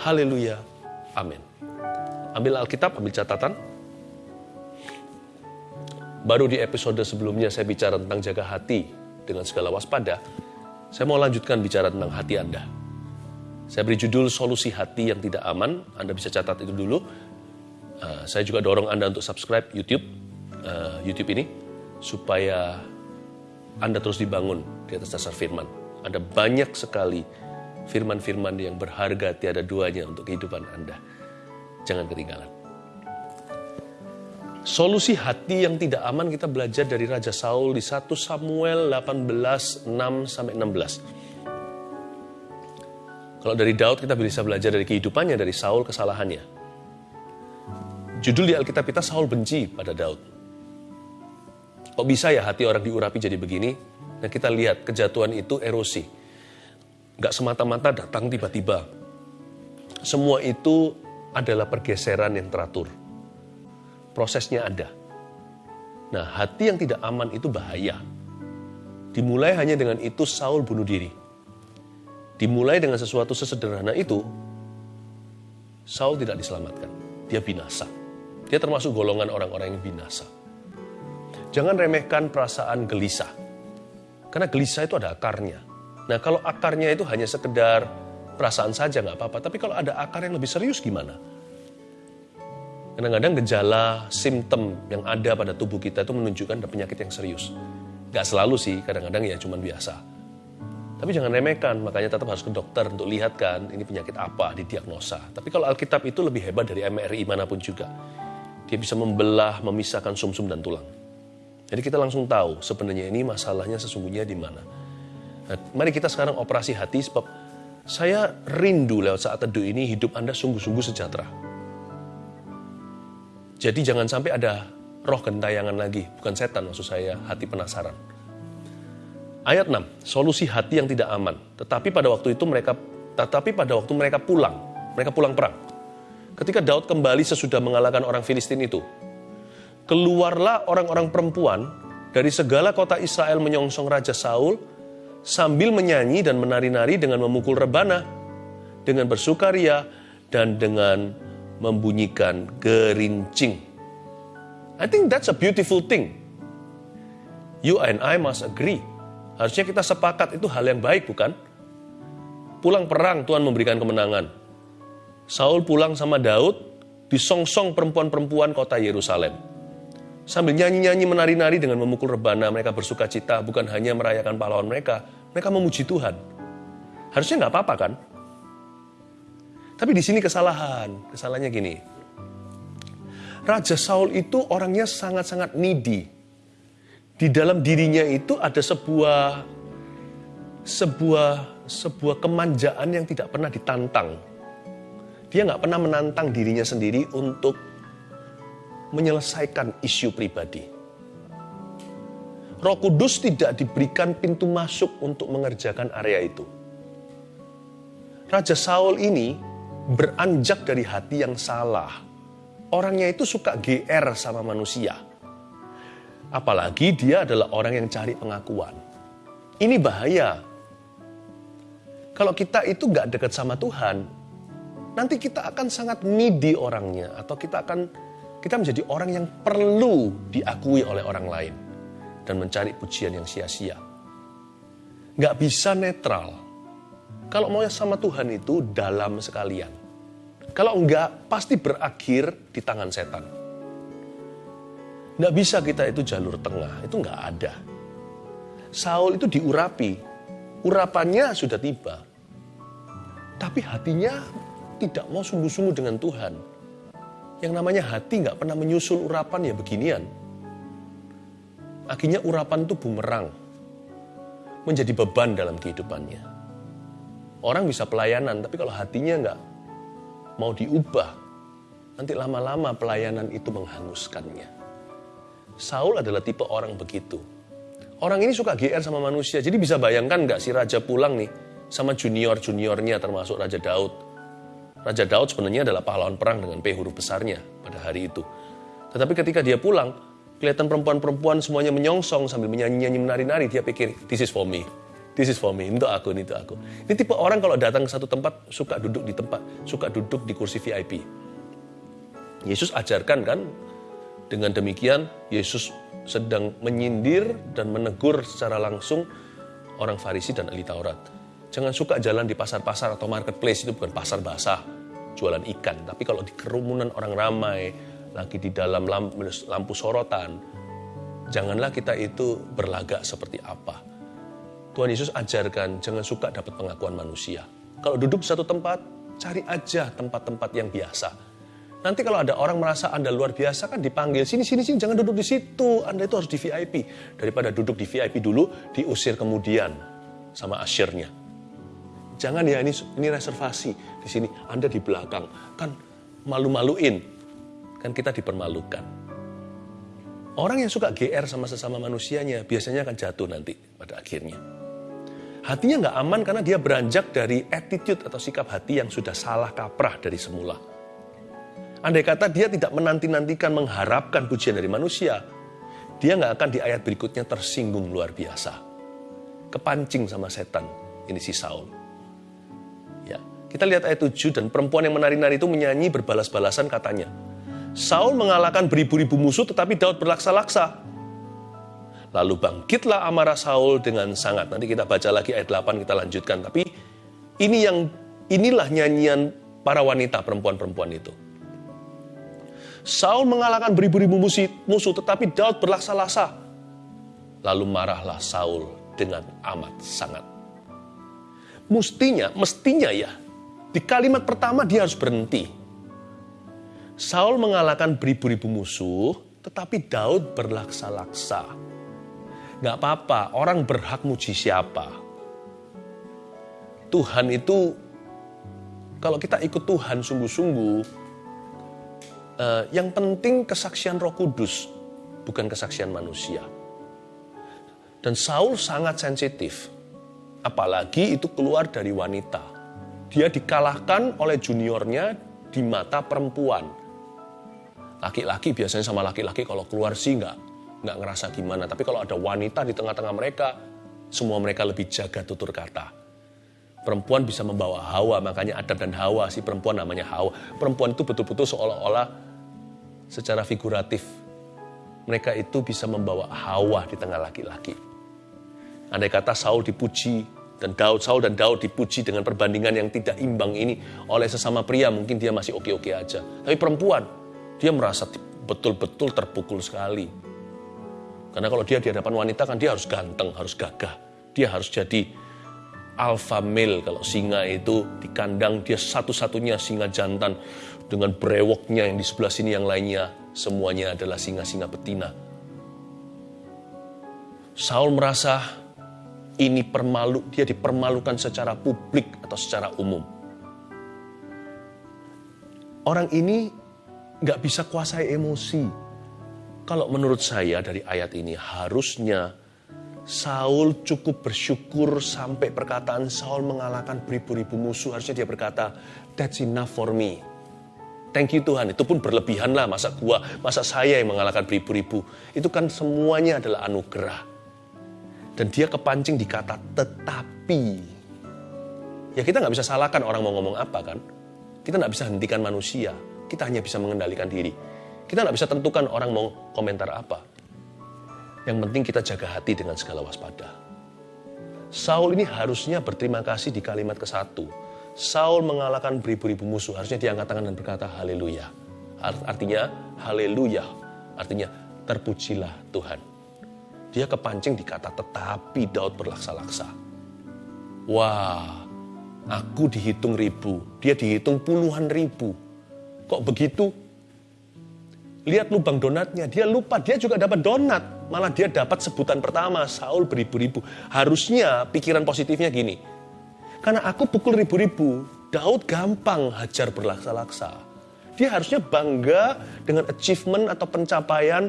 Haleluya. Amin. Ambil Alkitab, ambil catatan. Baru di episode sebelumnya saya bicara tentang jaga hati dengan segala waspada. Saya mau lanjutkan bicara tentang hati Anda. Saya beri judul solusi hati yang tidak aman. Anda bisa catat itu dulu. Uh, saya juga dorong Anda untuk subscribe YouTube, uh, YouTube ini, supaya Anda terus dibangun di atas dasar firman. Ada banyak sekali firman-firman yang berharga tiada duanya untuk kehidupan Anda. Jangan ketinggalan. Solusi hati yang tidak aman kita belajar dari Raja Saul di 1 Samuel 18, 6 sampai 16. Kalau dari Daud kita bisa belajar dari kehidupannya, dari Saul kesalahannya. Judul di Alkitab kita Saul benci pada Daud. Kok bisa ya hati orang diurapi jadi begini? Nah kita lihat kejatuhan itu erosi. Gak semata-mata datang tiba-tiba. Semua itu adalah pergeseran yang teratur prosesnya ada. Nah, hati yang tidak aman itu bahaya. Dimulai hanya dengan itu Saul bunuh diri. Dimulai dengan sesuatu sesederhana itu, Saul tidak diselamatkan. Dia binasa. Dia termasuk golongan orang-orang yang binasa. Jangan remehkan perasaan gelisah. Karena gelisah itu ada akarnya. Nah kalau akarnya itu hanya sekedar perasaan saja nggak apa-apa. Tapi kalau ada akar yang lebih serius gimana? Kadang-kadang gejala, simptom yang ada pada tubuh kita itu menunjukkan ada penyakit yang serius. Gak selalu sih, kadang-kadang ya cuma biasa. Tapi jangan remehkan, makanya tetap harus ke dokter untuk lihat kan ini penyakit apa, didiagnosa. Tapi kalau Alkitab itu lebih hebat dari MRI mana pun juga. Dia bisa membelah, memisahkan sumsum -sum dan tulang. Jadi kita langsung tahu sebenarnya ini masalahnya sesungguhnya di mana. Nah, mari kita sekarang operasi hati sebab saya rindu lewat saat teduh ini hidup Anda sungguh-sungguh sejahtera. Jadi jangan sampai ada roh gentayangan lagi, bukan setan maksud saya, hati penasaran. Ayat 6, solusi hati yang tidak aman. Tetapi pada waktu itu mereka tetapi pada waktu mereka pulang, mereka pulang perang. Ketika Daud kembali sesudah mengalahkan orang Filistin itu, keluarlah orang-orang perempuan dari segala kota Israel menyongsong Raja Saul sambil menyanyi dan menari-nari dengan memukul rebana, dengan bersukaria, dan dengan membunyikan gerincing. I think that's a beautiful thing. You and I must agree. Harusnya kita sepakat itu hal yang baik bukan? Pulang perang Tuhan memberikan kemenangan. Saul pulang sama Daud, disongsong perempuan-perempuan kota Yerusalem. Sambil nyanyi-nyanyi menari-nari dengan memukul rebana, mereka bersuka cita bukan hanya merayakan pahlawan mereka, mereka memuji Tuhan. Harusnya nggak apa-apa kan? Tapi di sini kesalahan. Kesalahannya gini. Raja Saul itu orangnya sangat-sangat needy. Di dalam dirinya itu ada sebuah sebuah sebuah kemanjaan yang tidak pernah ditantang. Dia nggak pernah menantang dirinya sendiri untuk menyelesaikan isu pribadi. Roh Kudus tidak diberikan pintu masuk untuk mengerjakan area itu. Raja Saul ini beranjak dari hati yang salah. Orangnya itu suka GR sama manusia. Apalagi dia adalah orang yang cari pengakuan. Ini bahaya. Kalau kita itu gak dekat sama Tuhan, nanti kita akan sangat needy orangnya. Atau kita akan kita menjadi orang yang perlu diakui oleh orang lain. Dan mencari pujian yang sia-sia. Gak bisa netral. Kalau mau sama Tuhan itu dalam sekalian. Kalau enggak, pasti berakhir di tangan setan. Enggak bisa kita itu jalur tengah, itu enggak ada. Saul itu diurapi, urapannya sudah tiba. Tapi hatinya tidak mau sungguh-sungguh dengan Tuhan. Yang namanya hati nggak pernah menyusul urapan ya beginian. Akhirnya urapan itu bumerang. Menjadi beban dalam kehidupannya. Orang bisa pelayanan, tapi kalau hatinya nggak mau diubah, nanti lama-lama pelayanan itu menghanguskannya. Saul adalah tipe orang begitu. Orang ini suka GR sama manusia, jadi bisa bayangkan nggak si raja pulang nih sama junior-juniornya termasuk Raja Daud. Raja Daud sebenarnya adalah pahlawan perang dengan P huruf besarnya pada hari itu. Tetapi ketika dia pulang, kelihatan perempuan-perempuan semuanya menyongsong sambil menyanyi-nyanyi menari-nari, dia pikir, this is for me. This is for me, untuk aku, ini untuk aku. Ini tipe orang kalau datang ke satu tempat, suka duduk di tempat, suka duduk di kursi VIP. Yesus ajarkan kan, dengan demikian Yesus sedang menyindir dan menegur secara langsung orang Farisi dan ahli Taurat. Jangan suka jalan di pasar-pasar atau marketplace, itu bukan pasar basah, jualan ikan. Tapi kalau di kerumunan orang ramai, lagi di dalam lampu, lampu sorotan, janganlah kita itu berlagak seperti apa. Tuhan Yesus ajarkan, jangan suka dapat pengakuan manusia. Kalau duduk di satu tempat, cari aja tempat-tempat yang biasa. Nanti kalau ada orang merasa Anda luar biasa kan dipanggil, sini, sini, sini, jangan duduk di situ. Anda itu harus di VIP. Daripada duduk di VIP dulu, diusir kemudian sama asyirnya. Jangan ya, ini, ini reservasi. Di sini, Anda di belakang. Kan malu-maluin. Kan kita dipermalukan. Orang yang suka GR sama sesama manusianya, biasanya akan jatuh nanti pada akhirnya. Hatinya nggak aman karena dia beranjak dari attitude atau sikap hati yang sudah salah kaprah dari semula. Andai kata dia tidak menanti-nantikan mengharapkan pujian dari manusia, dia nggak akan di ayat berikutnya tersinggung luar biasa. Kepancing sama setan, ini si Saul. Kita lihat ayat 7 dan perempuan yang menari-nari itu menyanyi berbalas-balasan katanya. Saul mengalahkan beribu-ribu musuh tetapi Daud berlaksa-laksa. Lalu bangkitlah amarah Saul dengan sangat. Nanti kita baca lagi ayat 8 kita lanjutkan. Tapi ini yang inilah nyanyian para wanita perempuan-perempuan itu. Saul mengalahkan beribu-ribu musuh, tetapi Daud berlaksa-laksa. Lalu marahlah Saul dengan amat sangat. Mestinya, mestinya ya, di kalimat pertama dia harus berhenti. Saul mengalahkan beribu-ribu musuh, tetapi Daud berlaksa-laksa. Gak apa-apa, orang berhak muji siapa. Tuhan itu, kalau kita ikut Tuhan sungguh-sungguh, eh, yang penting kesaksian roh kudus, bukan kesaksian manusia. Dan Saul sangat sensitif, apalagi itu keluar dari wanita. Dia dikalahkan oleh juniornya di mata perempuan. Laki-laki biasanya sama laki-laki kalau keluar sih nggak nggak ngerasa gimana. Tapi kalau ada wanita di tengah-tengah mereka, semua mereka lebih jaga tutur kata. Perempuan bisa membawa Hawa, makanya Adam dan Hawa, si perempuan namanya Hawa. Perempuan itu betul-betul seolah-olah secara figuratif. Mereka itu bisa membawa Hawa di tengah laki-laki. Andai kata Saul dipuji dan Daud, Saul dan Daud dipuji dengan perbandingan yang tidak imbang ini oleh sesama pria, mungkin dia masih oke-oke aja. Tapi perempuan, dia merasa betul-betul terpukul sekali karena kalau dia di hadapan wanita kan dia harus ganteng, harus gagah. Dia harus jadi alpha male kalau singa itu di kandang dia satu-satunya singa jantan dengan brewoknya yang di sebelah sini yang lainnya semuanya adalah singa-singa betina. Saul merasa ini permalu, dia dipermalukan secara publik atau secara umum. Orang ini nggak bisa kuasai emosi, kalau menurut saya dari ayat ini harusnya Saul cukup bersyukur sampai perkataan Saul mengalahkan beribu-ribu musuh. Harusnya dia berkata, that's enough for me. Thank you Tuhan, itu pun berlebihan lah masa gua, masa saya yang mengalahkan beribu-ribu. Itu kan semuanya adalah anugerah. Dan dia kepancing di kata tetapi. Ya kita nggak bisa salahkan orang mau ngomong apa kan. Kita nggak bisa hentikan manusia, kita hanya bisa mengendalikan diri. Kita nggak bisa tentukan orang mau komentar apa. Yang penting kita jaga hati dengan segala waspada. Saul ini harusnya berterima kasih di kalimat ke satu. Saul mengalahkan beribu-ribu musuh. Harusnya dia angkat tangan dan berkata haleluya. Artinya haleluya. Artinya terpujilah Tuhan. Dia kepancing di kata tetapi Daud berlaksa-laksa. Wah, aku dihitung ribu, dia dihitung puluhan ribu. Kok begitu? lihat lubang donatnya, dia lupa dia juga dapat donat. Malah dia dapat sebutan pertama, Saul beribu-ribu. Harusnya pikiran positifnya gini, karena aku pukul ribu-ribu, Daud gampang hajar berlaksa-laksa. Dia harusnya bangga dengan achievement atau pencapaian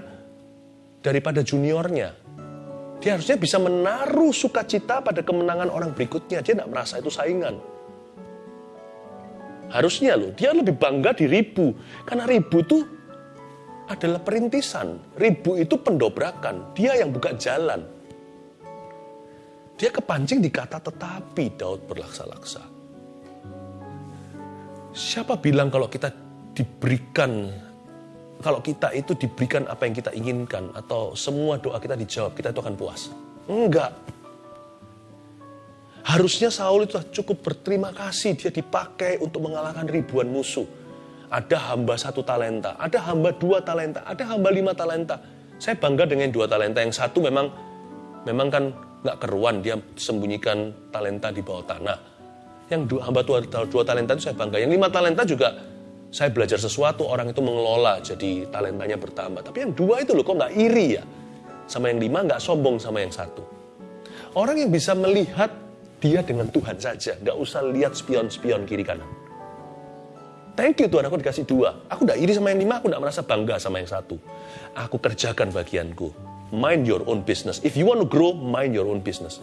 daripada juniornya. Dia harusnya bisa menaruh sukacita pada kemenangan orang berikutnya. Dia tidak merasa itu saingan. Harusnya loh, dia lebih bangga di ribu. Karena ribu tuh adalah perintisan. Ribu itu pendobrakan. Dia yang buka jalan. Dia kepancing di kata tetapi Daud berlaksa-laksa. Siapa bilang kalau kita diberikan kalau kita itu diberikan apa yang kita inginkan atau semua doa kita dijawab, kita itu akan puas. Enggak. Harusnya Saul itu cukup berterima kasih dia dipakai untuk mengalahkan ribuan musuh. Ada hamba satu talenta, ada hamba dua talenta, ada hamba lima talenta. Saya bangga dengan dua talenta. Yang satu memang memang kan nggak keruan, dia sembunyikan talenta di bawah tanah. Yang dua, hamba dua, dua talenta itu saya bangga. Yang lima talenta juga saya belajar sesuatu, orang itu mengelola, jadi talentanya bertambah. Tapi yang dua itu loh, kok nggak iri ya? Sama yang lima nggak sombong sama yang satu. Orang yang bisa melihat dia dengan Tuhan saja, nggak usah lihat spion-spion kiri kanan. Thank you Tuhan, aku dikasih dua. Aku nggak iri sama yang lima, aku nggak merasa bangga sama yang satu. Aku kerjakan bagianku. Mind your own business. If you want to grow, mind your own business.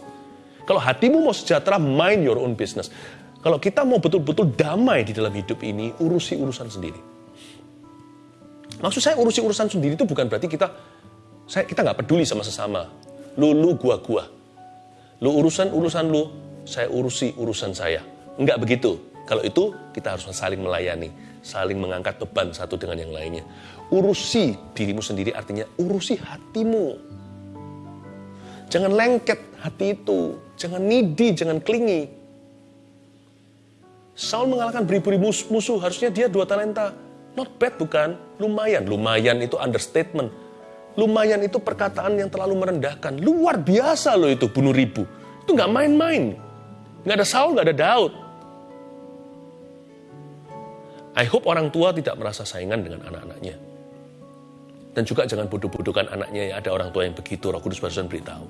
Kalau hatimu mau sejahtera, mind your own business. Kalau kita mau betul-betul damai di dalam hidup ini, urusi urusan sendiri. Maksud saya urusi urusan sendiri itu bukan berarti kita saya kita nggak peduli sama sesama. Lu lu gua gua. Lu urusan urusan lu, saya urusi urusan saya. Enggak begitu. Kalau itu kita harus saling melayani, saling mengangkat beban satu dengan yang lainnya. Urusi dirimu sendiri artinya urusi hatimu. Jangan lengket hati itu, jangan nidi, jangan klingi. Saul mengalahkan beribu-ribu musuh, harusnya dia dua talenta. Not bad bukan? Lumayan, lumayan itu understatement. Lumayan itu perkataan yang terlalu merendahkan. Luar biasa loh itu bunuh ribu. Itu nggak main-main. Nggak ada Saul, nggak ada Daud. I hope orang tua tidak merasa saingan dengan anak-anaknya. Dan juga jangan bodoh-bodohkan anaknya ya. Ada orang tua yang begitu, Roh Kudus barusan beritahu.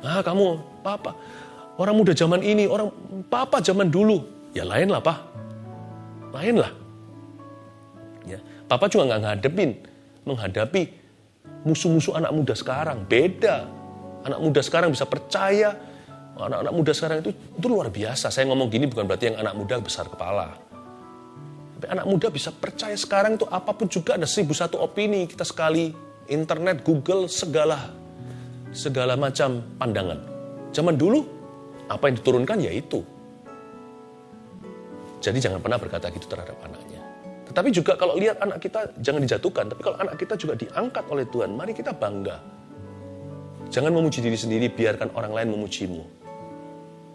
Ah kamu, papa, Orang muda zaman ini, orang papa zaman dulu, ya lain lah pak. Lain lah. Ya, papa juga nggak ngadepin, menghadapi musuh-musuh anak muda sekarang. Beda. Anak muda sekarang bisa percaya, anak-anak muda sekarang itu, itu luar biasa. Saya ngomong gini bukan berarti yang anak muda besar kepala. Tapi anak muda bisa percaya sekarang itu apa pun juga ada seribu satu opini. Kita sekali internet, Google, segala segala macam pandangan. Zaman dulu apa yang diturunkan ya itu. Jadi jangan pernah berkata gitu terhadap anaknya. Tetapi juga kalau lihat anak kita jangan dijatuhkan, tapi kalau anak kita juga diangkat oleh Tuhan, mari kita bangga. Jangan memuji diri sendiri, biarkan orang lain memujimu.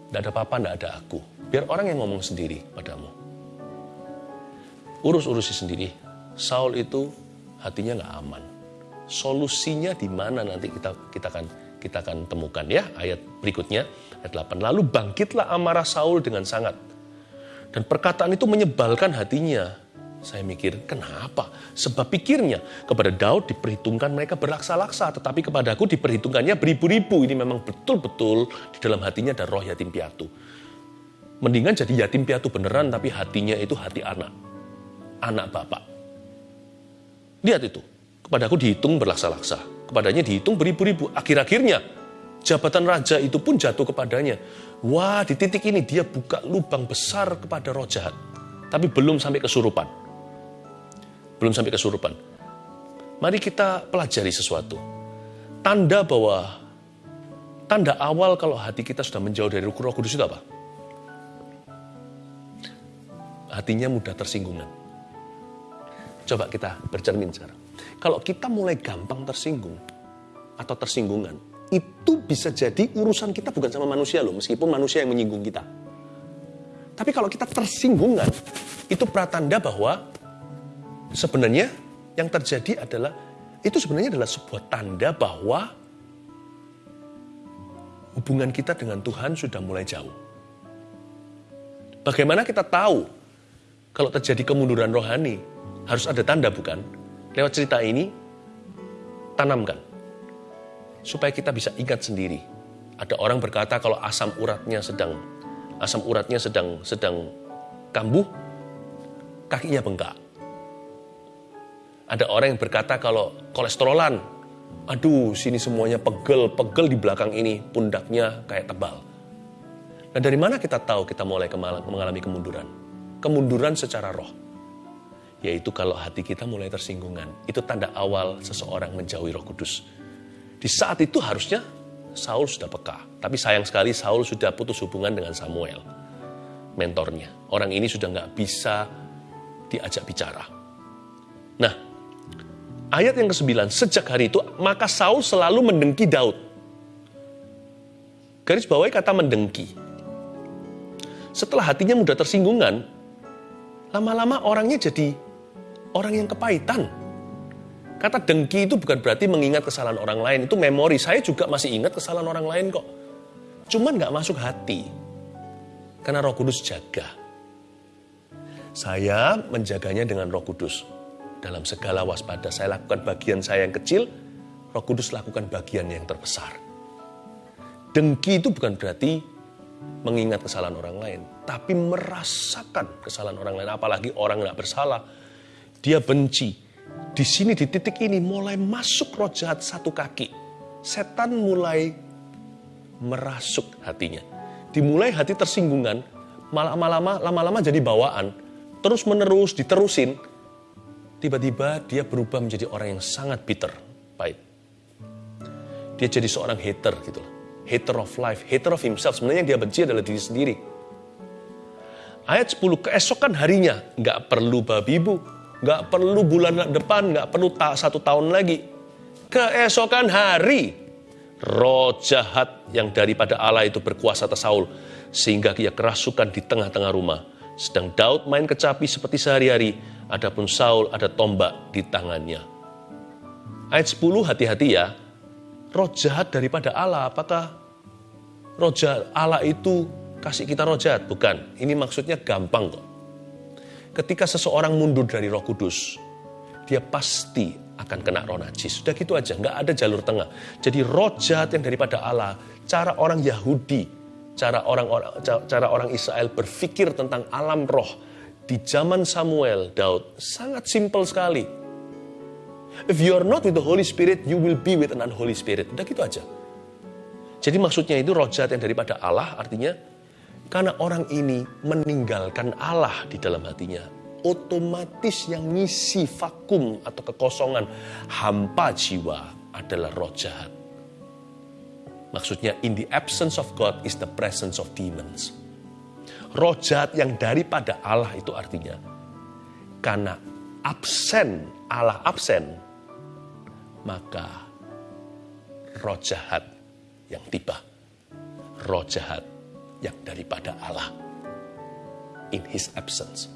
Tidak ada papa, tidak ada aku. Biar orang yang ngomong sendiri padamu. Urus-urusi sendiri. Saul itu hatinya nggak aman. Solusinya di mana nanti kita kita akan kita akan temukan ya ayat berikutnya ayat 8. Lalu bangkitlah amarah Saul dengan sangat. Dan perkataan itu menyebalkan hatinya. Saya mikir, kenapa? Sebab pikirnya, kepada Daud diperhitungkan mereka berlaksa-laksa, tetapi kepada aku diperhitungkannya beribu-ribu. Ini memang betul-betul di dalam hatinya ada roh yatim piatu. Mendingan jadi yatim piatu beneran, tapi hatinya itu hati anak. Anak bapak. Lihat itu, kepada aku dihitung berlaksa-laksa kepadanya dihitung beribu-ribu. Akhir-akhirnya jabatan raja itu pun jatuh kepadanya. Wah, di titik ini dia buka lubang besar kepada roh jahat. Tapi belum sampai kesurupan. Belum sampai kesurupan. Mari kita pelajari sesuatu. Tanda bahwa tanda awal kalau hati kita sudah menjauh dari roh kudus itu apa? Hatinya mudah tersinggungan. Coba kita bercermin sekarang. Kalau kita mulai gampang tersinggung atau tersinggungan, itu bisa jadi urusan kita bukan sama manusia loh, meskipun manusia yang menyinggung kita. Tapi kalau kita tersinggungan, itu pratanda bahwa sebenarnya yang terjadi adalah itu sebenarnya adalah sebuah tanda bahwa hubungan kita dengan Tuhan sudah mulai jauh. Bagaimana kita tahu kalau terjadi kemunduran rohani? Harus ada tanda bukan? Lewat cerita ini, tanamkan. Supaya kita bisa ingat sendiri. Ada orang berkata kalau asam uratnya sedang asam uratnya sedang sedang kambuh, kakinya bengkak. Ada orang yang berkata kalau kolesterolan, aduh sini semuanya pegel, pegel di belakang ini, pundaknya kayak tebal. Nah dari mana kita tahu kita mulai mengalami kemunduran? Kemunduran secara roh yaitu kalau hati kita mulai tersinggungan. Itu tanda awal seseorang menjauhi roh kudus. Di saat itu harusnya Saul sudah peka. Tapi sayang sekali Saul sudah putus hubungan dengan Samuel, mentornya. Orang ini sudah nggak bisa diajak bicara. Nah, ayat yang ke-9, sejak hari itu maka Saul selalu mendengki Daud. Garis bawahi kata mendengki. Setelah hatinya mudah tersinggungan, lama-lama orangnya jadi orang yang kepahitan. Kata dengki itu bukan berarti mengingat kesalahan orang lain. Itu memori. Saya juga masih ingat kesalahan orang lain kok. Cuman nggak masuk hati. Karena roh kudus jaga. Saya menjaganya dengan roh kudus. Dalam segala waspada saya lakukan bagian saya yang kecil, roh kudus lakukan bagian yang terbesar. Dengki itu bukan berarti mengingat kesalahan orang lain. Tapi merasakan kesalahan orang lain. Apalagi orang nggak bersalah. Dia benci, di sini di titik ini mulai masuk roh jahat satu kaki. Setan mulai merasuk hatinya. Dimulai hati tersinggungan, lama-lama lama-lama jadi bawaan, terus menerus diterusin. Tiba-tiba dia berubah menjadi orang yang sangat bitter, pahit. Dia jadi seorang hater gitu loh. Hater of life, hater of himself. Sebenarnya dia benci adalah diri sendiri. Ayat 10, keesokan harinya, nggak perlu babi ibu, Nggak perlu bulan depan, nggak perlu tak satu tahun lagi. Keesokan hari, roh jahat yang daripada Allah itu berkuasa atas Saul. Sehingga ia kerasukan di tengah-tengah rumah. Sedang Daud main kecapi seperti sehari-hari, adapun Saul ada tombak di tangannya. Ayat 10 hati-hati ya, roh jahat daripada Allah, apakah roh jahat Allah itu kasih kita roh jahat? Bukan, ini maksudnya gampang kok ketika seseorang mundur dari roh kudus, dia pasti akan kena roh najis. Sudah gitu aja, nggak ada jalur tengah. Jadi roh jahat yang daripada Allah, cara orang Yahudi, cara orang cara orang Israel berpikir tentang alam roh di zaman Samuel, Daud, sangat simpel sekali. If you are not with the Holy Spirit, you will be with an unholy spirit. Udah gitu aja. Jadi maksudnya itu roh jahat yang daripada Allah, artinya karena orang ini meninggalkan Allah di dalam hatinya. Otomatis yang ngisi vakum atau kekosongan hampa jiwa adalah roh jahat. Maksudnya in the absence of God is the presence of demons. Roh jahat yang daripada Allah itu artinya karena absen, Allah absen, maka roh jahat yang tiba. Roh jahat yang daripada Allah. In His absence.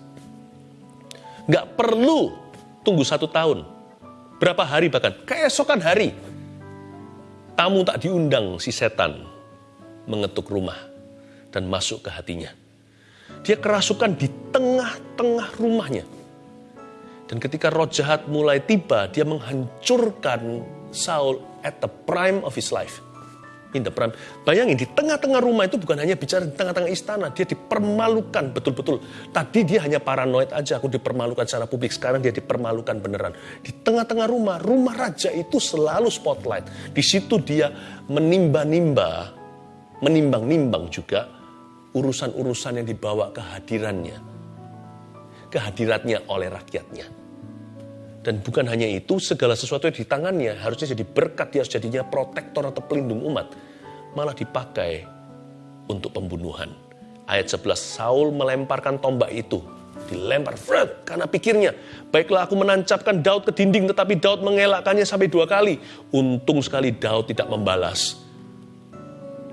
Nggak perlu tunggu satu tahun. Berapa hari bahkan, keesokan hari. Tamu tak diundang si setan mengetuk rumah dan masuk ke hatinya. Dia kerasukan di tengah-tengah rumahnya. Dan ketika roh jahat mulai tiba, dia menghancurkan Saul at the prime of his life in the prime. Bayangin di tengah-tengah rumah itu bukan hanya bicara di tengah-tengah istana, dia dipermalukan betul-betul. Tadi dia hanya paranoid aja, aku dipermalukan secara publik, sekarang dia dipermalukan beneran. Di tengah-tengah rumah, rumah raja itu selalu spotlight. Di situ dia menimba-nimba, menimbang-nimbang juga urusan-urusan yang dibawa kehadirannya. Kehadiratnya oleh rakyatnya. Dan bukan hanya itu, segala sesuatu yang di tangannya harusnya jadi berkat, dia harus jadinya protektor atau pelindung umat. Malah dipakai untuk pembunuhan. Ayat 11, Saul melemparkan tombak itu. Dilempar, Fred, karena pikirnya, baiklah aku menancapkan Daud ke dinding, tetapi Daud mengelakkannya sampai dua kali. Untung sekali Daud tidak membalas.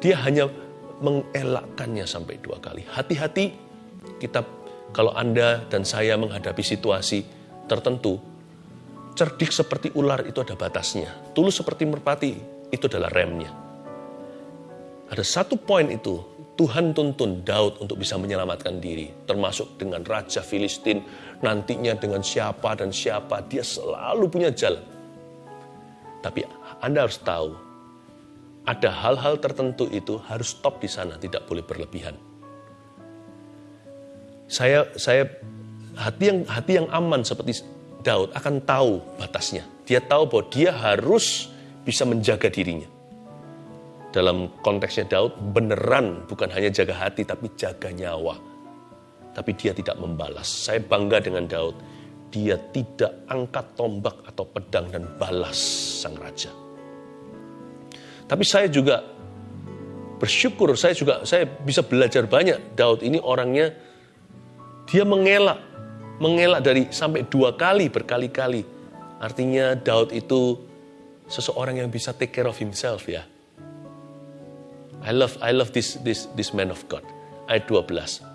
Dia hanya mengelakkannya sampai dua kali. Hati-hati, kita kalau Anda dan saya menghadapi situasi tertentu, cerdik seperti ular itu ada batasnya. Tulus seperti merpati itu adalah remnya. Ada satu poin itu, Tuhan tuntun Daud untuk bisa menyelamatkan diri. Termasuk dengan Raja Filistin, nantinya dengan siapa dan siapa. Dia selalu punya jalan. Tapi Anda harus tahu, ada hal-hal tertentu itu harus stop di sana, tidak boleh berlebihan. Saya saya hati yang hati yang aman seperti Daud akan tahu batasnya. Dia tahu bahwa dia harus bisa menjaga dirinya. Dalam konteksnya Daud, beneran bukan hanya jaga hati, tapi jaga nyawa. Tapi dia tidak membalas. Saya bangga dengan Daud. Dia tidak angkat tombak atau pedang dan balas sang raja. Tapi saya juga bersyukur, saya juga saya bisa belajar banyak. Daud ini orangnya dia mengelak, mengelak dari sampai dua kali berkali-kali. Artinya Daud itu seseorang yang bisa take care of himself ya. I love I love this this this man of God. Ayat 12.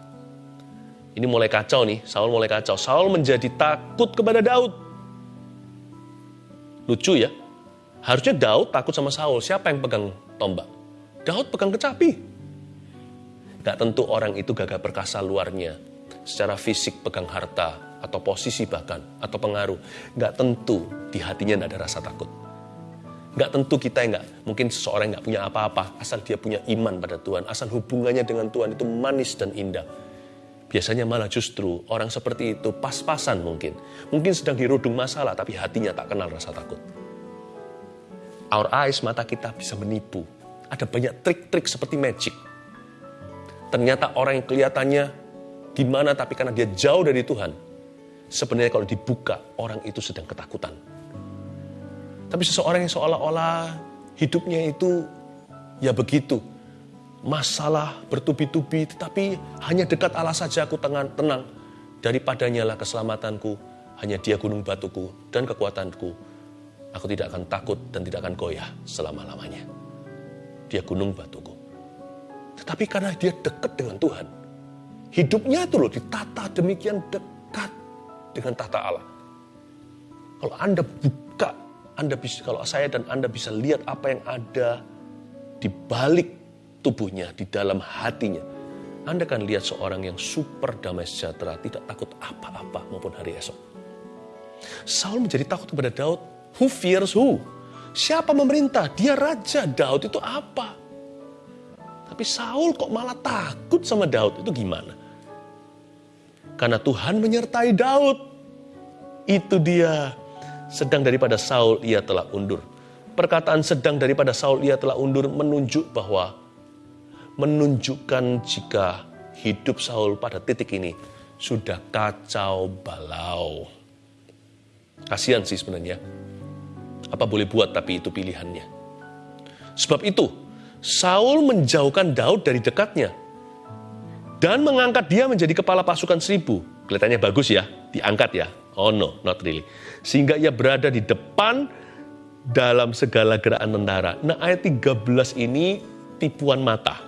Ini mulai kacau nih, Saul mulai kacau. Saul menjadi takut kepada Daud. Lucu ya. Harusnya Daud takut sama Saul. Siapa yang pegang tombak? Daud pegang kecapi. Gak tentu orang itu gagah perkasa luarnya. Secara fisik pegang harta, atau posisi bahkan, atau pengaruh. Gak tentu di hatinya gak ada rasa takut. Gak tentu kita yang gak, mungkin seseorang yang gak punya apa-apa, asal dia punya iman pada Tuhan, asal hubungannya dengan Tuhan itu manis dan indah Biasanya malah justru orang seperti itu pas-pasan mungkin. Mungkin sedang dirudung masalah tapi hatinya tak kenal rasa takut. Our eyes, mata kita bisa menipu. Ada banyak trik-trik seperti magic. Ternyata orang yang kelihatannya gimana tapi karena dia jauh dari Tuhan. Sebenarnya kalau dibuka orang itu sedang ketakutan. Tapi seseorang yang seolah-olah hidupnya itu ya begitu masalah bertubi-tubi, tetapi hanya dekat Allah saja aku tenang, tenang. Daripadanya lah keselamatanku, hanya dia gunung batuku dan kekuatanku. Aku tidak akan takut dan tidak akan goyah selama-lamanya. Dia gunung batuku. Tetapi karena dia dekat dengan Tuhan, hidupnya itu loh ditata demikian dekat dengan tata Allah. Kalau Anda buka, Anda bisa, kalau saya dan Anda bisa lihat apa yang ada di balik tubuhnya, di dalam hatinya. Anda akan lihat seorang yang super damai sejahtera, tidak takut apa-apa maupun hari esok. Saul menjadi takut kepada Daud. Who fears who? Siapa memerintah? Dia raja. Daud itu apa? Tapi Saul kok malah takut sama Daud? Itu gimana? Karena Tuhan menyertai Daud. Itu dia. Sedang daripada Saul ia telah undur. Perkataan sedang daripada Saul ia telah undur menunjuk bahwa menunjukkan jika hidup Saul pada titik ini sudah kacau balau. Kasihan sih sebenarnya. Apa boleh buat tapi itu pilihannya. Sebab itu, Saul menjauhkan Daud dari dekatnya dan mengangkat dia menjadi kepala pasukan seribu. Kelihatannya bagus ya, diangkat ya. Oh no, not really. Sehingga ia berada di depan dalam segala gerakan tentara. Nah ayat 13 ini tipuan mata.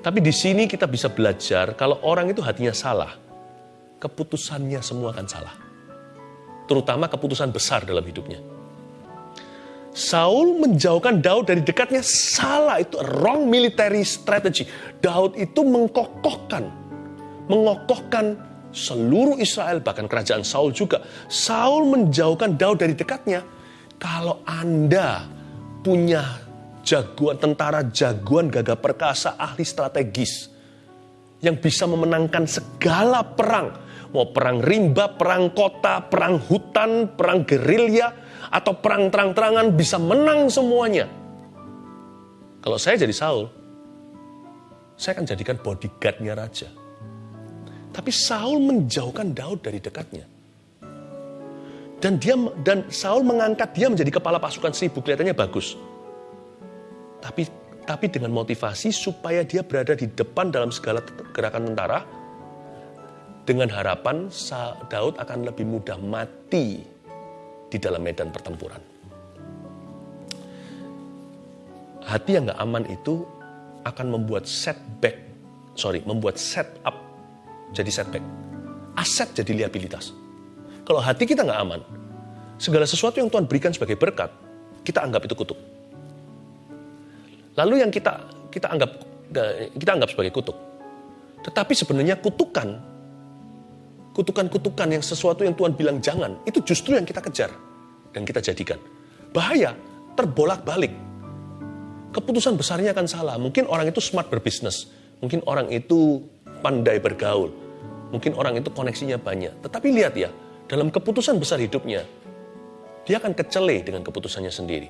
Tapi di sini kita bisa belajar kalau orang itu hatinya salah, keputusannya semua akan salah. Terutama keputusan besar dalam hidupnya. Saul menjauhkan Daud dari dekatnya salah itu wrong military strategy. Daud itu mengkokohkan, mengokohkan seluruh Israel bahkan kerajaan Saul juga. Saul menjauhkan Daud dari dekatnya. Kalau Anda punya jagoan tentara jagoan gagah perkasa ahli strategis yang bisa memenangkan segala perang mau perang rimba, perang kota, perang hutan, perang gerilya atau perang terang-terangan bisa menang semuanya. Kalau saya jadi Saul, saya akan jadikan bodyguardnya raja. Tapi Saul menjauhkan Daud dari dekatnya. Dan dia dan Saul mengangkat dia menjadi kepala pasukan seribu kelihatannya bagus. Tapi tapi dengan motivasi supaya dia berada di depan dalam segala gerakan tentara dengan harapan Daud akan lebih mudah mati di dalam medan pertempuran. Hati yang gak aman itu akan membuat setback, sorry, membuat setup jadi setback. Aset jadi liabilitas. Kalau hati kita nggak aman, segala sesuatu yang Tuhan berikan sebagai berkat, kita anggap itu kutuk. Lalu yang kita kita anggap kita anggap sebagai kutuk. Tetapi sebenarnya kutukan, kutukan-kutukan yang sesuatu yang Tuhan bilang jangan, itu justru yang kita kejar dan kita jadikan. Bahaya, terbolak-balik. Keputusan besarnya akan salah. Mungkin orang itu smart berbisnis, mungkin orang itu pandai bergaul, mungkin orang itu koneksinya banyak. Tetapi lihat ya, dalam keputusan besar hidupnya, dia akan kecele dengan keputusannya sendiri.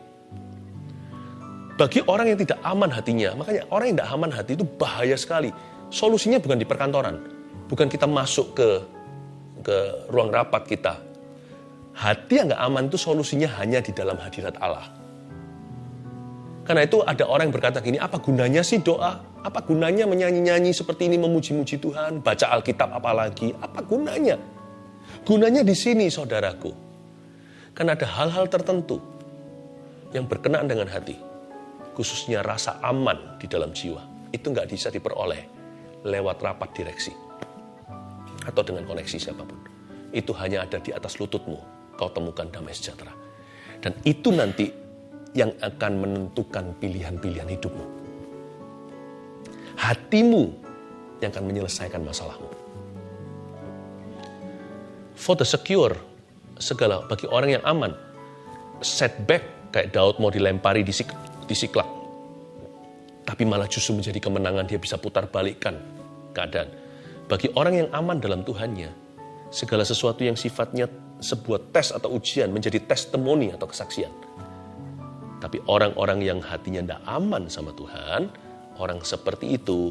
Bagi orang yang tidak aman hatinya, makanya orang yang tidak aman hati itu bahaya sekali. Solusinya bukan di perkantoran, bukan kita masuk ke ke ruang rapat kita. Hati yang nggak aman itu solusinya hanya di dalam hadirat Allah. Karena itu ada orang yang berkata gini, apa gunanya sih doa? Apa gunanya menyanyi-nyanyi seperti ini memuji-muji Tuhan, baca Alkitab apalagi? Apa gunanya? Gunanya di sini saudaraku. Karena ada hal-hal tertentu yang berkenaan dengan hati. Khususnya rasa aman di dalam jiwa. Itu nggak bisa diperoleh lewat rapat direksi. Atau dengan koneksi siapa pun. Itu hanya ada di atas lututmu. Kau temukan damai sejahtera. Dan itu nanti yang akan menentukan pilihan-pilihan hidupmu. Hatimu yang akan menyelesaikan masalahmu. For the secure, segala bagi orang yang aman, setback kayak Daud mau dilempari di, sik, di siklak. Tapi malah justru menjadi kemenangan, dia bisa putar balikkan keadaan. Bagi orang yang aman dalam Tuhannya, segala sesuatu yang sifatnya sebuah tes atau ujian menjadi testimoni atau kesaksian tapi orang-orang yang hatinya tidak aman sama Tuhan, orang seperti itu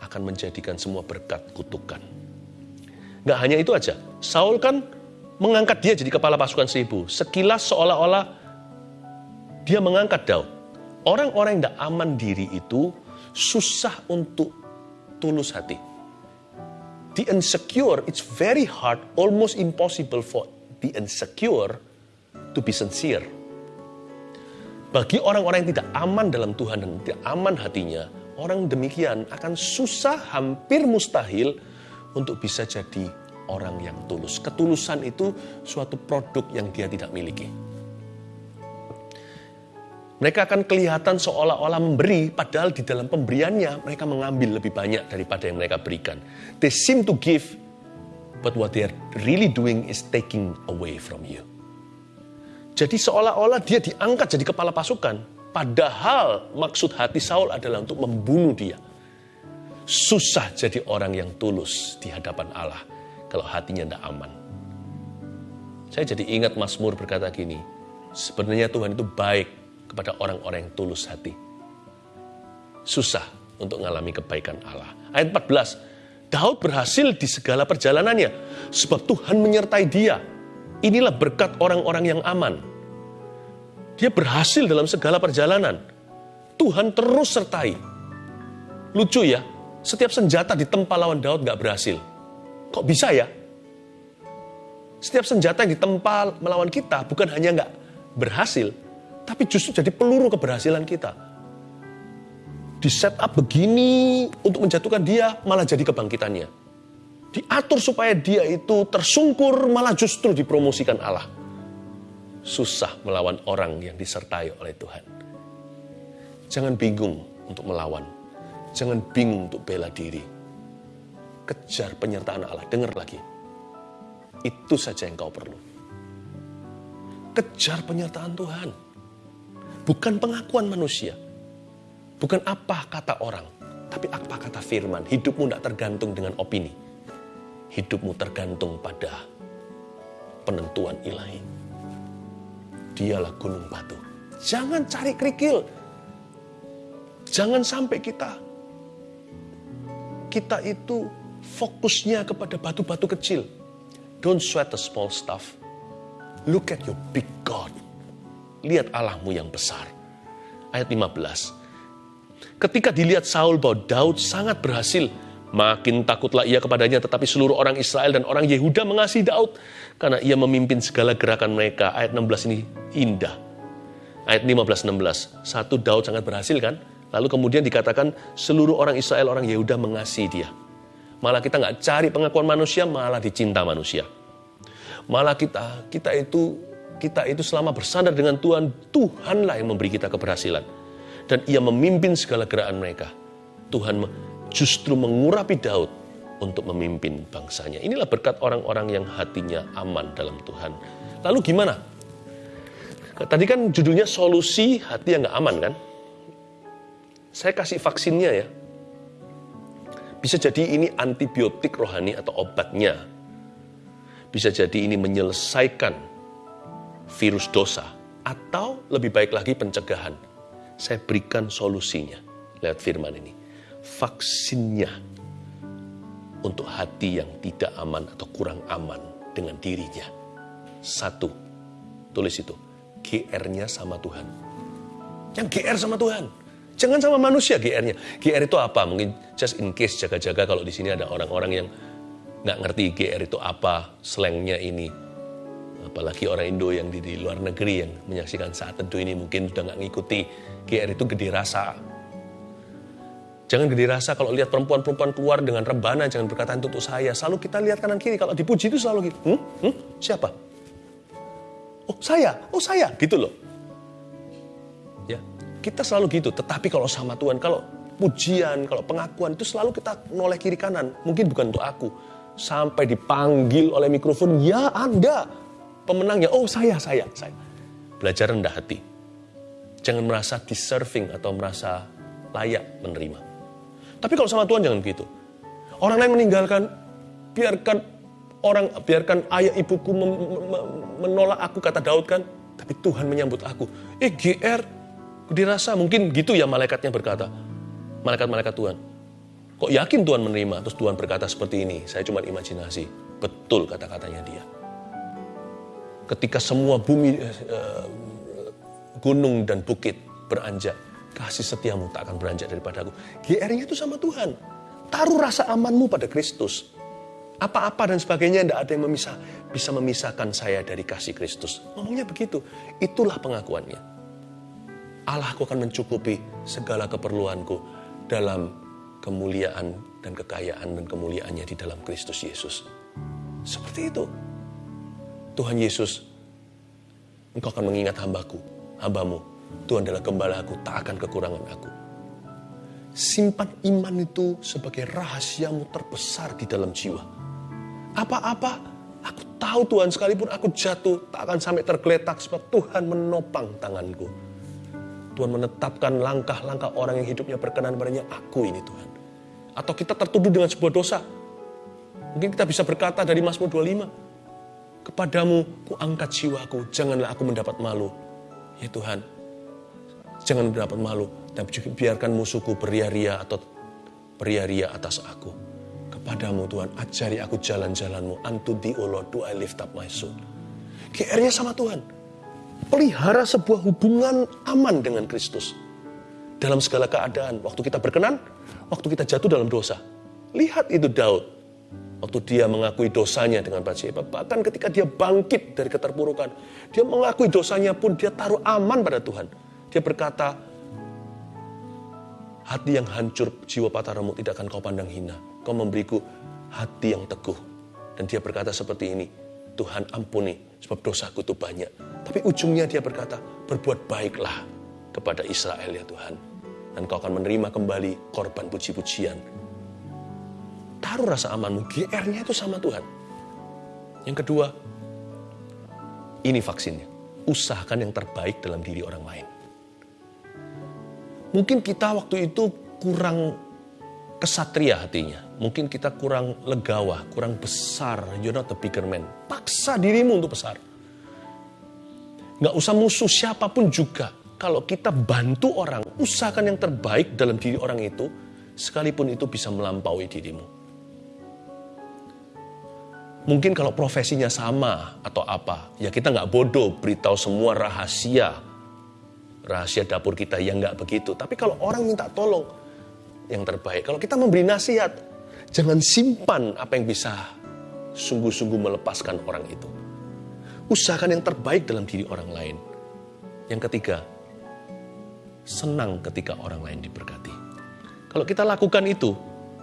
akan menjadikan semua berkat kutukan. Gak hanya itu aja, Saul kan mengangkat dia jadi kepala pasukan seribu. Sekilas seolah-olah dia mengangkat Daud. Orang-orang yang tidak aman diri itu susah untuk tulus hati. The insecure, it's very hard, almost impossible for the insecure to be sincere bagi orang-orang yang tidak aman dalam Tuhan dan tidak aman hatinya, orang demikian akan susah, hampir mustahil untuk bisa jadi orang yang tulus. Ketulusan itu suatu produk yang dia tidak miliki. Mereka akan kelihatan seolah-olah memberi, padahal di dalam pemberiannya mereka mengambil lebih banyak daripada yang mereka berikan. They seem to give, but what they are really doing is taking away from you. Jadi seolah-olah dia diangkat jadi kepala pasukan. Padahal maksud hati Saul adalah untuk membunuh dia. Susah jadi orang yang tulus di hadapan Allah kalau hatinya tidak aman. Saya jadi ingat Mazmur berkata gini, sebenarnya Tuhan itu baik kepada orang-orang yang tulus hati. Susah untuk mengalami kebaikan Allah. Ayat 14, Daud berhasil di segala perjalanannya sebab Tuhan menyertai dia Inilah berkat orang-orang yang aman. Dia berhasil dalam segala perjalanan. Tuhan terus sertai. Lucu ya, setiap senjata ditempa lawan Daud gak berhasil. Kok bisa ya? Setiap senjata yang ditempa melawan kita bukan hanya gak berhasil, tapi justru jadi peluru keberhasilan kita. Di set up begini untuk menjatuhkan dia, malah jadi kebangkitannya diatur supaya dia itu tersungkur, malah justru dipromosikan Allah. Susah melawan orang yang disertai oleh Tuhan. Jangan bingung untuk melawan. Jangan bingung untuk bela diri. Kejar penyertaan Allah. Dengar lagi. Itu saja yang kau perlu. Kejar penyertaan Tuhan. Bukan pengakuan manusia. Bukan apa kata orang. Tapi apa kata firman. Hidupmu tidak tergantung dengan opini hidupmu tergantung pada penentuan ilahi. Dialah gunung batu. Jangan cari kerikil. Jangan sampai kita kita itu fokusnya kepada batu-batu kecil. Don't sweat the small stuff. Look at your big God. Lihat Allahmu yang besar. Ayat 15. Ketika dilihat Saul bahwa Daud sangat berhasil Makin takutlah ia kepadanya, tetapi seluruh orang Israel dan orang Yehuda mengasihi Daud karena ia memimpin segala gerakan mereka. Ayat 16 ini indah. Ayat 15-16, satu Daud sangat berhasil kan? Lalu kemudian dikatakan seluruh orang Israel, orang Yehuda mengasihi dia. Malah kita nggak cari pengakuan manusia, malah dicinta manusia. Malah kita, kita itu kita itu selama bersandar dengan Tuhan, Tuhanlah yang memberi kita keberhasilan. Dan ia memimpin segala gerakan mereka. Tuhan justru mengurapi Daud untuk memimpin bangsanya. Inilah berkat orang-orang yang hatinya aman dalam Tuhan. Lalu gimana? Tadi kan judulnya solusi hati yang gak aman kan? Saya kasih vaksinnya ya. Bisa jadi ini antibiotik rohani atau obatnya. Bisa jadi ini menyelesaikan virus dosa. Atau lebih baik lagi pencegahan. Saya berikan solusinya lewat firman ini vaksinnya untuk hati yang tidak aman atau kurang aman dengan dirinya. Satu, tulis itu, GR-nya sama Tuhan. Yang GR sama Tuhan. Jangan sama manusia GR-nya. GR itu apa? Mungkin just in case jaga-jaga kalau di sini ada orang-orang yang nggak ngerti GR itu apa, slangnya ini. Apalagi orang Indo yang di, di luar negeri yang menyaksikan saat teduh ini mungkin sudah nggak ngikuti. GR itu gede rasa. Jangan gede rasa kalau lihat perempuan-perempuan keluar dengan rebana, jangan berkata itu untuk saya. Selalu kita lihat kanan kiri, kalau dipuji itu selalu gitu. Hmm? Hmm? Siapa? Oh saya, oh saya, gitu loh. Ya, kita selalu gitu, tetapi kalau sama Tuhan, kalau pujian, kalau pengakuan itu selalu kita noleh kiri kanan. Mungkin bukan untuk aku. Sampai dipanggil oleh mikrofon, ya Anda pemenangnya. Oh saya, saya, saya. Belajar rendah hati. Jangan merasa deserving atau merasa layak menerima. Tapi kalau sama Tuhan jangan begitu. Orang lain meninggalkan, biarkan orang, biarkan ayah ibuku menolak aku, kata Daud kan. Tapi Tuhan menyambut aku. Eh GR, dirasa mungkin gitu ya malaikatnya berkata. Malaikat-malaikat Tuhan. Kok yakin Tuhan menerima? Terus Tuhan berkata seperti ini. Saya cuma imajinasi. Betul kata-katanya dia. Ketika semua bumi, uh, gunung dan bukit beranjak. Kasih setiamu tak akan beranjak daripada aku. GR-nya itu sama Tuhan. Taruh rasa amanmu pada Kristus. Apa-apa dan sebagainya tidak ada yang memisah, bisa memisahkan saya dari kasih Kristus. Ngomongnya begitu. Itulah pengakuannya. Allahku akan mencukupi segala keperluanku dalam kemuliaan dan kekayaan dan kemuliaannya di dalam Kristus Yesus. Seperti itu. Tuhan Yesus, engkau akan mengingat hambaku, hambamu. Tuhan adalah gembalaku, tak akan kekurangan aku. Simpan iman itu sebagai rahasiamu terbesar di dalam jiwa. Apa-apa, aku tahu Tuhan sekalipun aku jatuh, tak akan sampai tergeletak sebab Tuhan menopang tanganku. Tuhan menetapkan langkah-langkah orang yang hidupnya berkenan padanya, aku ini Tuhan. Atau kita tertuduh dengan sebuah dosa. Mungkin kita bisa berkata dari Mazmur 25, Kepadamu ku angkat jiwaku, janganlah aku mendapat malu. Ya Tuhan, jangan mendapat malu, dan biarkan musuhku beria-ria atau beria-ria atas aku. Kepadamu Tuhan, ajari aku jalan-jalanmu. Unto thee, O Lord, do I lift up my soul. GR-nya sama Tuhan pelihara sebuah hubungan aman dengan Kristus. Dalam segala keadaan, waktu kita berkenan, waktu kita jatuh dalam dosa. Lihat itu Daud. Waktu dia mengakui dosanya dengan Bathsheba. Bahkan ketika dia bangkit dari keterpurukan. Dia mengakui dosanya pun dia taruh aman pada Tuhan. Dia berkata, hati yang hancur, jiwa patah remuk tidak akan kau pandang hina. Kau memberiku hati yang teguh. Dan dia berkata seperti ini, Tuhan ampuni sebab dosaku itu banyak. Tapi ujungnya dia berkata, berbuat baiklah kepada Israel ya Tuhan. Dan kau akan menerima kembali korban puji-pujian. Taruh rasa amanmu, GR-nya itu sama Tuhan. Yang kedua, ini vaksinnya. Usahakan yang terbaik dalam diri orang lain. Mungkin kita waktu itu kurang kesatria hatinya. Mungkin kita kurang legawa, kurang besar. You're not the bigger man. Paksa dirimu untuk besar. Gak usah musuh siapa pun juga. Kalau kita bantu orang, usahakan yang terbaik dalam diri orang itu, sekalipun itu bisa melampaui dirimu. Mungkin kalau profesinya sama atau apa, ya kita nggak bodoh beritahu semua rahasia, rahasia dapur kita yang nggak begitu. Tapi kalau orang minta tolong, yang terbaik. Kalau kita memberi nasihat, jangan simpan apa yang bisa sungguh-sungguh melepaskan orang itu. Usahakan yang terbaik dalam diri orang lain. Yang ketiga, senang ketika orang lain diberkati. Kalau kita lakukan itu,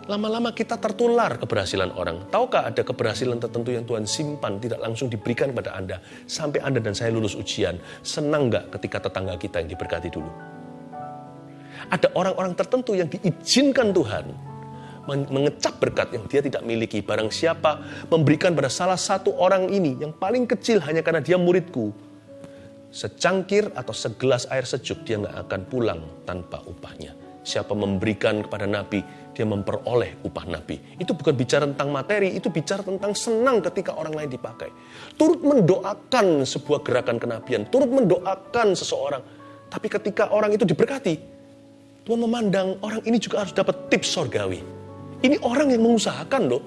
lama-lama kita tertular keberhasilan orang. Tahukah ada keberhasilan tertentu yang Tuhan simpan, tidak langsung diberikan kepada Anda. Sampai Anda dan saya lulus ujian, senang nggak ketika tetangga kita yang diberkati dulu? Ada orang-orang tertentu yang diizinkan Tuhan mengecap berkat yang dia tidak miliki. Barang siapa memberikan pada salah satu orang ini yang paling kecil hanya karena dia muridku. Secangkir atau segelas air sejuk dia nggak akan pulang tanpa upahnya. Siapa memberikan kepada Nabi, dia memperoleh upah Nabi. Itu bukan bicara tentang materi, itu bicara tentang senang ketika orang lain dipakai. Turut mendoakan sebuah gerakan kenabian, turut mendoakan seseorang. Tapi ketika orang itu diberkati, Tuhan memandang orang ini juga harus dapat tips sorgawi. Ini orang yang mengusahakan loh.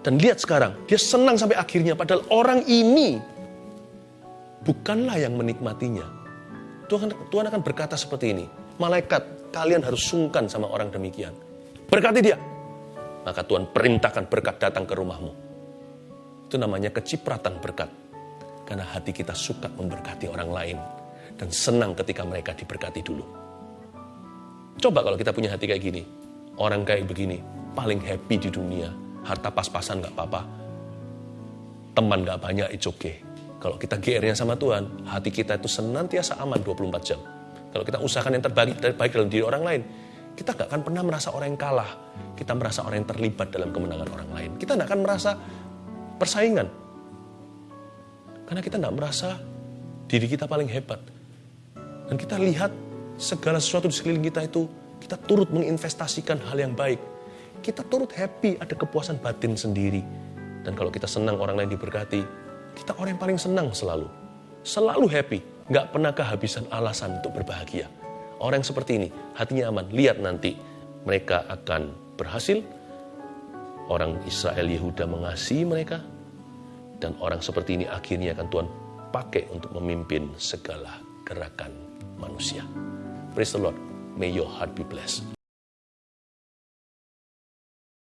Dan lihat sekarang, dia senang sampai akhirnya. Padahal orang ini bukanlah yang menikmatinya. Tuhan, Tuhan akan berkata seperti ini. Malaikat, kalian harus sungkan sama orang demikian. Berkati dia. Maka Tuhan perintahkan berkat datang ke rumahmu. Itu namanya kecipratan berkat. Karena hati kita suka memberkati orang lain. Dan senang ketika mereka diberkati dulu. Coba kalau kita punya hati kayak gini. Orang kayak begini, paling happy di dunia. Harta pas-pasan gak apa-apa. Teman gak banyak, it's okay. Kalau kita GR-nya sama Tuhan, hati kita itu senantiasa aman 24 jam. Kalau kita usahakan yang terbaik, terbaik dalam diri orang lain, kita gak akan pernah merasa orang yang kalah. Kita merasa orang yang terlibat dalam kemenangan orang lain. Kita gak akan merasa persaingan. Karena kita gak merasa diri kita paling hebat. Dan kita lihat segala sesuatu di sekeliling kita itu, kita turut menginvestasikan hal yang baik. Kita turut happy, ada kepuasan batin sendiri. Dan kalau kita senang orang lain diberkati, kita orang yang paling senang selalu. Selalu happy. Nggak pernah kehabisan alasan untuk berbahagia. Orang yang seperti ini, hatinya aman. Lihat nanti, mereka akan berhasil. Orang Israel Yehuda mengasihi mereka. Dan orang seperti ini akhirnya akan Tuhan pakai untuk memimpin segala gerakan manusia. Praise the Lord. May your heart be blessed.